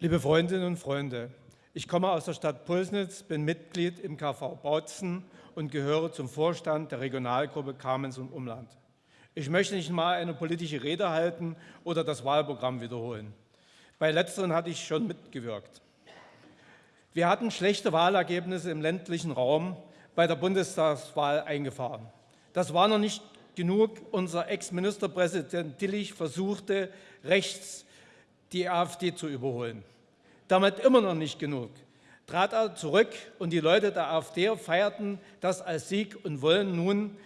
Liebe Freundinnen und Freunde, ich komme aus der Stadt Pulsnitz, bin Mitglied im KV Bautzen und gehöre zum Vorstand der Regionalgruppe Kamenz und Umland. Ich möchte nicht mal eine politische Rede halten oder das Wahlprogramm wiederholen. Bei letzteren hatte ich schon mitgewirkt. Wir hatten schlechte Wahlergebnisse im ländlichen Raum bei der Bundestagswahl eingefahren. Das war noch nicht genug. Unser Ex-Ministerpräsident Tillich versuchte, rechts die AfD zu überholen. Damit immer noch nicht genug. Trat er zurück und die Leute der AfD feierten das als Sieg und wollen nun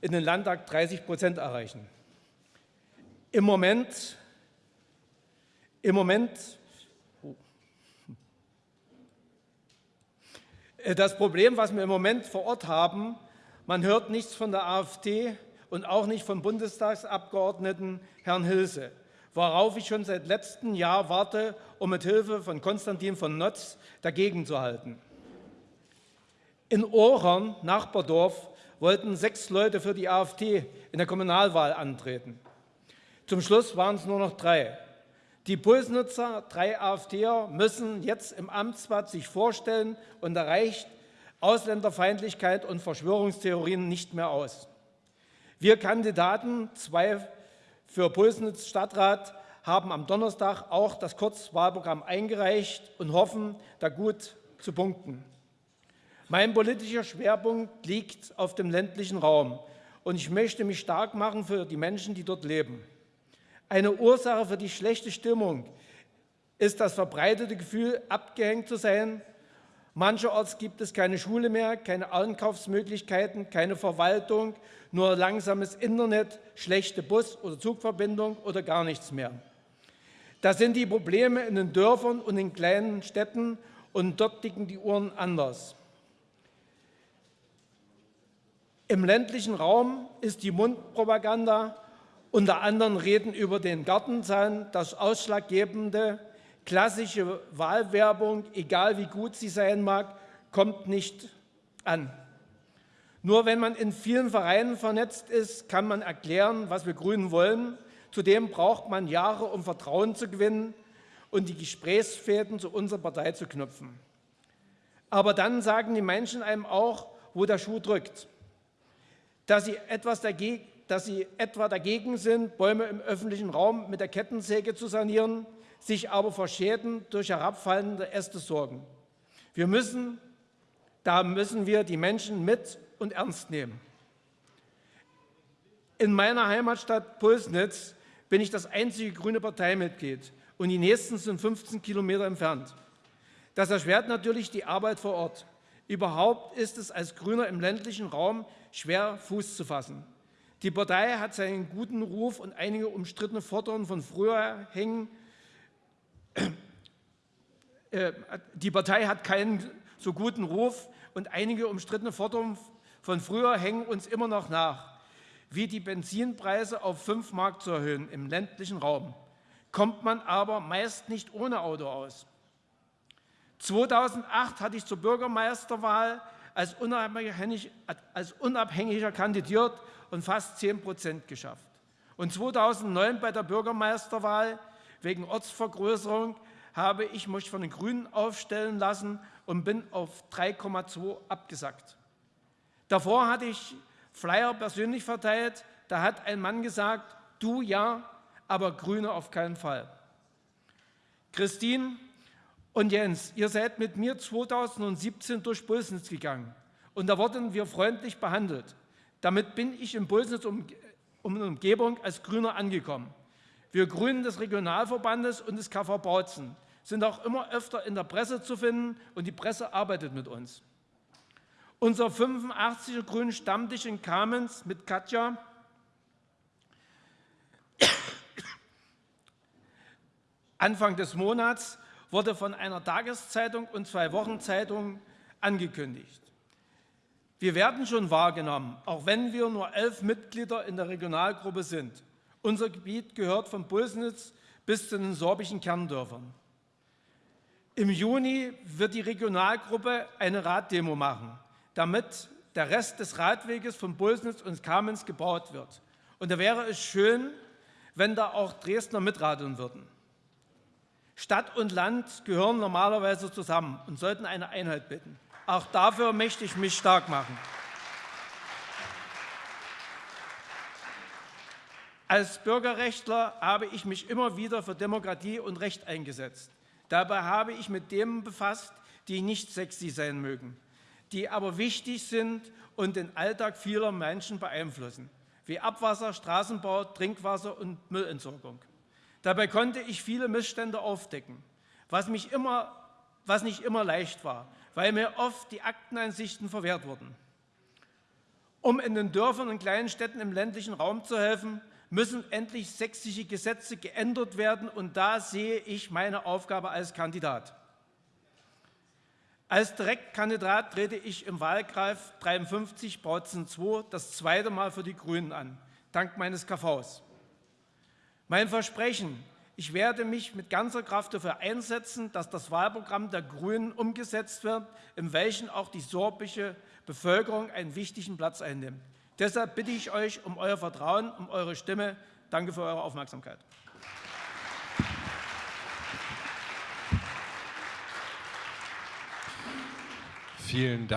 in den Landtag 30 Prozent erreichen. Im Moment, im Moment das Problem, was wir im Moment vor Ort haben, man hört nichts von der AfD und auch nicht vom Bundestagsabgeordneten Herrn Hilse worauf ich schon seit letztem Jahr warte, um mit Hilfe von Konstantin von Notz dagegen zu halten. In Ohrern, Nachbardorf, wollten sechs Leute für die AfD in der Kommunalwahl antreten. Zum Schluss waren es nur noch drei. Die Pulsnutzer, drei AfDer, müssen jetzt im Amtsblatt sich vorstellen und erreicht Ausländerfeindlichkeit und Verschwörungstheorien nicht mehr aus. Wir Kandidaten, zwei für Pulsnitz Stadtrat haben am Donnerstag auch das Kurzwahlprogramm eingereicht und hoffen, da gut zu punkten. Mein politischer Schwerpunkt liegt auf dem ländlichen Raum und ich möchte mich stark machen für die Menschen, die dort leben. Eine Ursache für die schlechte Stimmung ist das verbreitete Gefühl, abgehängt zu sein Mancherorts gibt es keine Schule mehr, keine Einkaufsmöglichkeiten, keine Verwaltung, nur langsames Internet, schlechte Bus- oder Zugverbindung oder gar nichts mehr. Das sind die Probleme in den Dörfern und in kleinen Städten und dort ticken die Uhren anders. Im ländlichen Raum ist die Mundpropaganda unter anderem Reden über den Gartenzaun das Ausschlaggebende Klassische Wahlwerbung, egal wie gut sie sein mag, kommt nicht an. Nur wenn man in vielen Vereinen vernetzt ist, kann man erklären, was wir Grünen wollen. Zudem braucht man Jahre, um Vertrauen zu gewinnen und die Gesprächsfäden zu unserer Partei zu knüpfen. Aber dann sagen die Menschen einem auch, wo der Schuh drückt. Dass sie, etwas dagegen, dass sie etwa dagegen sind, Bäume im öffentlichen Raum mit der Kettensäge zu sanieren, sich aber vor Schäden durch herabfallende Äste sorgen. Wir müssen, da müssen wir die Menschen mit und ernst nehmen. In meiner Heimatstadt Pulsnitz bin ich das einzige grüne Parteimitglied und die nächsten sind 15 Kilometer entfernt. Das erschwert natürlich die Arbeit vor Ort. Überhaupt ist es als Grüner im ländlichen Raum schwer, Fuß zu fassen. Die Partei hat seinen guten Ruf und einige umstrittene Forderungen von früher hängen die Partei hat keinen so guten Ruf und einige umstrittene Forderungen von früher hängen uns immer noch nach, wie die Benzinpreise auf 5 Mark zu erhöhen im ländlichen Raum. Kommt man aber meist nicht ohne Auto aus. 2008 hatte ich zur Bürgermeisterwahl als Unabhängiger kandidiert und fast 10 Prozent geschafft. Und 2009 bei der Bürgermeisterwahl Wegen Ortsvergrößerung habe ich mich von den Grünen aufstellen lassen und bin auf 3,2 abgesackt. Davor hatte ich Flyer persönlich verteilt. Da hat ein Mann gesagt, du ja, aber Grüne auf keinen Fall. Christine und Jens, ihr seid mit mir 2017 durch Pulsnitz gegangen und da wurden wir freundlich behandelt. Damit bin ich in Pulsnitz um, um Umgebung als Grüner angekommen. Wir Grünen des Regionalverbandes und des KV Bautzen sind auch immer öfter in der Presse zu finden und die Presse arbeitet mit uns. Unser 85er Grünen Stammtisch in Kamenz mit Katja Anfang des Monats wurde von einer Tageszeitung und zwei Wochenzeitungen angekündigt. Wir werden schon wahrgenommen, auch wenn wir nur elf Mitglieder in der Regionalgruppe sind. Unser Gebiet gehört von Pulsnitz bis zu den sorbischen Kerndörfern. Im Juni wird die Regionalgruppe eine Raddemo machen, damit der Rest des Radweges von Pulsnitz und Kamenz gebaut wird. Und da wäre es schön, wenn da auch Dresdner mitradeln würden. Stadt und Land gehören normalerweise zusammen und sollten eine Einheit bilden. Auch dafür möchte ich mich stark machen. Als Bürgerrechtler habe ich mich immer wieder für Demokratie und Recht eingesetzt. Dabei habe ich mit Themen befasst, die nicht sexy sein mögen, die aber wichtig sind und den Alltag vieler Menschen beeinflussen, wie Abwasser, Straßenbau, Trinkwasser und Müllentsorgung. Dabei konnte ich viele Missstände aufdecken, was, mich immer, was nicht immer leicht war, weil mir oft die Akteneinsichten verwehrt wurden. Um in den Dörfern und kleinen Städten im ländlichen Raum zu helfen, müssen endlich sächsische Gesetze geändert werden, und da sehe ich meine Aufgabe als Kandidat. Als Direktkandidat trete ich im Wahlkreis 53 Bautzen 2 das zweite Mal für die Grünen an, dank meines KVs. Mein Versprechen, ich werde mich mit ganzer Kraft dafür einsetzen, dass das Wahlprogramm der Grünen umgesetzt wird, in welchem auch die sorbische Bevölkerung einen wichtigen Platz einnimmt. Deshalb bitte ich euch um euer Vertrauen, um eure Stimme. Danke für eure Aufmerksamkeit. Vielen Dank.